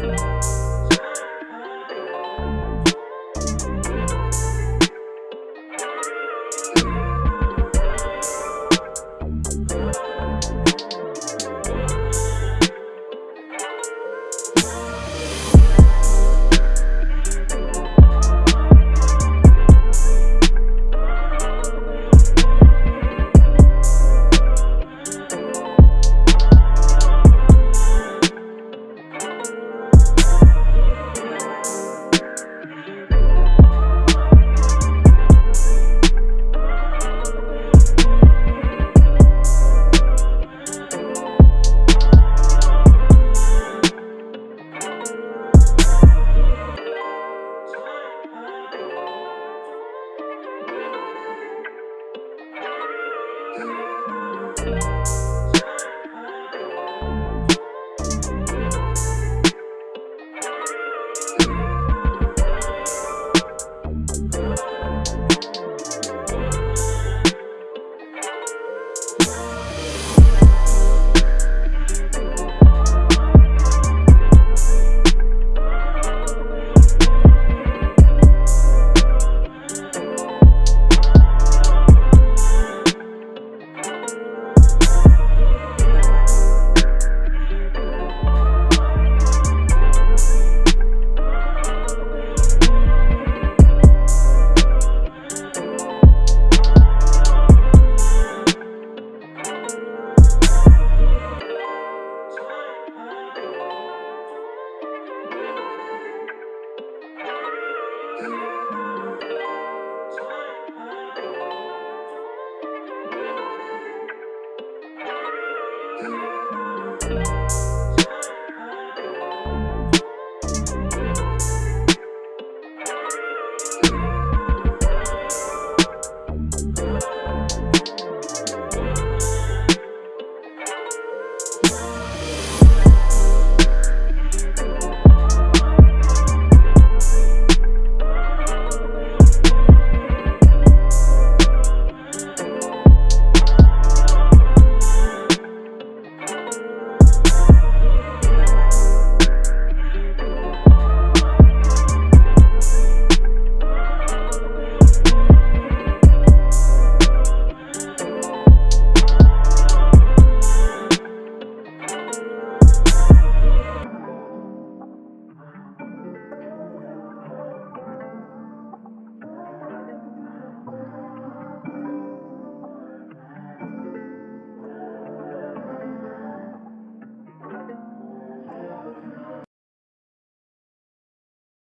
Bye.